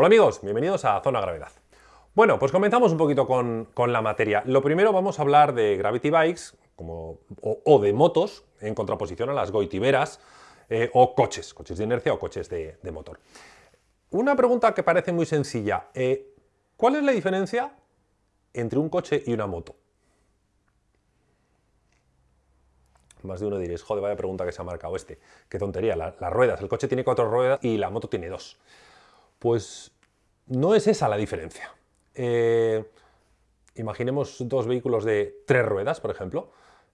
Hola amigos, bienvenidos a Zona Gravedad. Bueno, pues comenzamos un poquito con, la materia. Lo primero vamos a hablar de Gravity Bikes como, o, de motos en contraposición a las goitiberas eh, o coches, coches de inercia o coches de, motor. Una pregunta que parece muy sencilla. Eh, ¿Cuál es la diferencia entre un coche y una moto? Más de uno diréis, joder, vaya pregunta que se ha marcado este. Qué tontería, las ruedas. El coche tiene cuatro ruedas y la moto tiene dos. Pues no es esa la diferencia. Eh, imaginemos dos vehículos de tres ruedas, por ejemplo,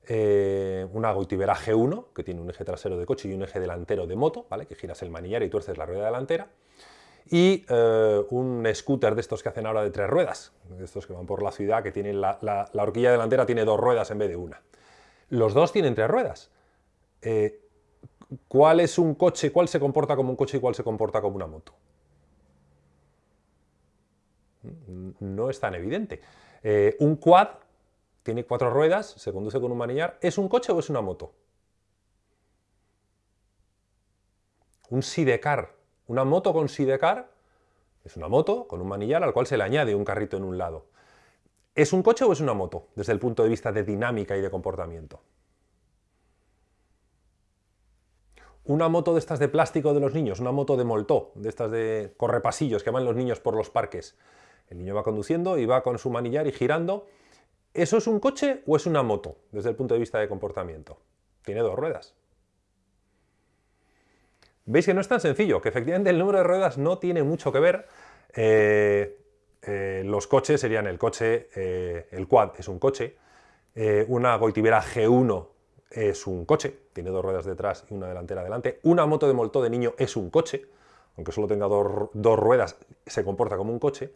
eh, una Goitibera G1, que tiene un eje trasero de coche y un eje delantero de moto, ¿vale? que giras el manillar y tuerces la rueda delantera, y eh, un scooter de estos que hacen ahora de tres ruedas, de estos que van por la ciudad, que tienen la, la, horquilla delantera tiene dos ruedas en vez de una. Los dos tienen tres ruedas. ¿Cuál es un coche, cuál se comporta como un coche y cuál se comporta como una moto? No es tan evidente. Eh, un quad tiene cuatro ruedas, se conduce con un manillar. ¿Es un coche o es una moto? Un sidecar, una moto con sidecar, es una moto con un manillar al cual se le añade un carrito en un lado. ¿Es un coche o es una moto desde el punto de vista de dinámica y de comportamiento? Una moto de estas de plástico de los niños, una moto de moltó, de estas de correpasillos que van los niños por los parques, el niño va conduciendo y va con su manillar y girando. ¿Eso es un coche o es una moto desde el punto de vista de comportamiento? Tiene dos ruedas. Veis que no es tan sencillo, que efectivamente el número de ruedas no tiene mucho que ver. Eh, eh, los coches serían el coche, eh, el quad es un coche, una Goitibera G1 es un coche, tiene dos ruedas detrás y una delantera delante, una moto de molto de niño es un coche, aunque solo tenga dos ruedas, se comporta como un coche,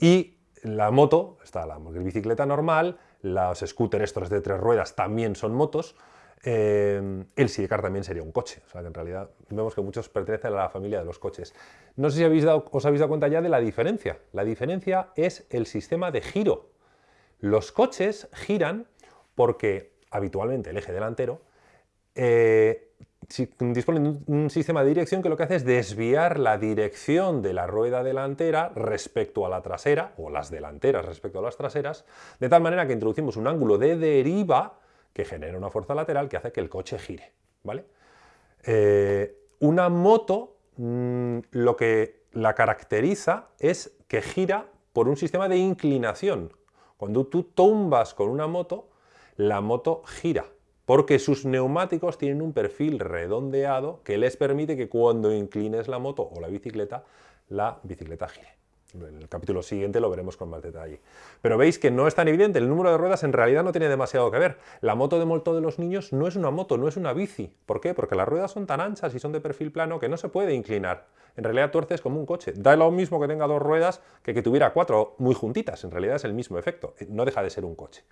y la moto, está la bicicleta normal, los scooters estos de tres ruedas también son motos, eh, el sidecar también sería un coche, o sea que en realidad vemos que muchos pertenecen a la familia de los coches. No sé si os habéis dado cuenta ya de la diferencia. La diferencia es el sistema de giro. Los coches giran porque habitualmente el eje delantero eh, disponen de un sistema de dirección que lo que hace es desviar la dirección de la rueda delantera respecto a la trasera, o las delanteras respecto a las traseras, de tal manera que introducimos un ángulo de deriva que genera una fuerza lateral que hace que el coche gire. ¿vale? Eh, una moto mm, lo que la caracteriza es que gira por un sistema de inclinación. Cuando tú tumbas con una moto, la moto gira porque sus neumáticos tienen un perfil redondeado que les permite que cuando inclines la moto o la bicicleta, la bicicleta gire. En el capítulo siguiente lo veremos con más detalle. Pero veis que no es tan evidente, el número de ruedas en realidad no tiene demasiado que ver. La moto de molto de los niños no es una moto, no es una bici. ¿Por qué? Porque las ruedas son tan anchas y son de perfil plano que no se puede inclinar. En realidad tuerces como un coche. Da lo mismo que tenga dos ruedas que que tuviera cuatro muy juntitas. En realidad es el mismo efecto. No deja de ser un coche.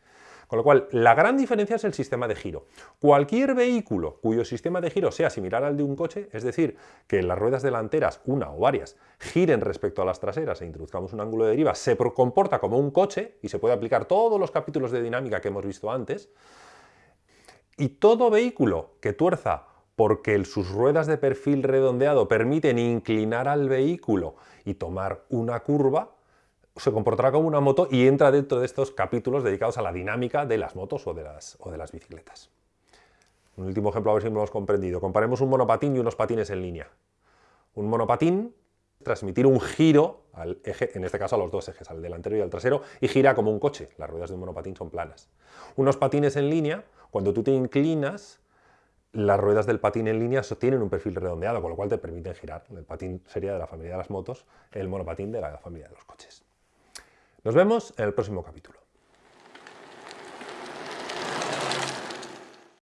Con lo cual, la gran diferencia es el sistema de giro. Cualquier vehículo cuyo sistema de giro sea similar al de un coche, es decir, que las ruedas delanteras, una o varias, giren respecto a las traseras e introduzcamos un ángulo de deriva, se comporta como un coche y se puede aplicar todos los capítulos de dinámica que hemos visto antes, y todo vehículo que tuerza porque sus ruedas de perfil redondeado permiten inclinar al vehículo y tomar una curva, se comportará como una moto y entra dentro de estos capítulos dedicados a la dinámica de las motos o de las, o de las bicicletas. Un último ejemplo, a ver si lo hemos comprendido. Comparemos un monopatín y unos patines en línea. Un monopatín transmitir un giro al eje, en este caso a los dos ejes, al delantero y al trasero, y gira como un coche. Las ruedas de un monopatín son planas. Unos patines en línea, cuando tú te inclinas, las ruedas del patín en línea tienen un perfil redondeado, con lo cual te permiten girar. El patín sería de la familia de las motos, el monopatín de la familia de los coches. Nos vemos en el próximo capítulo.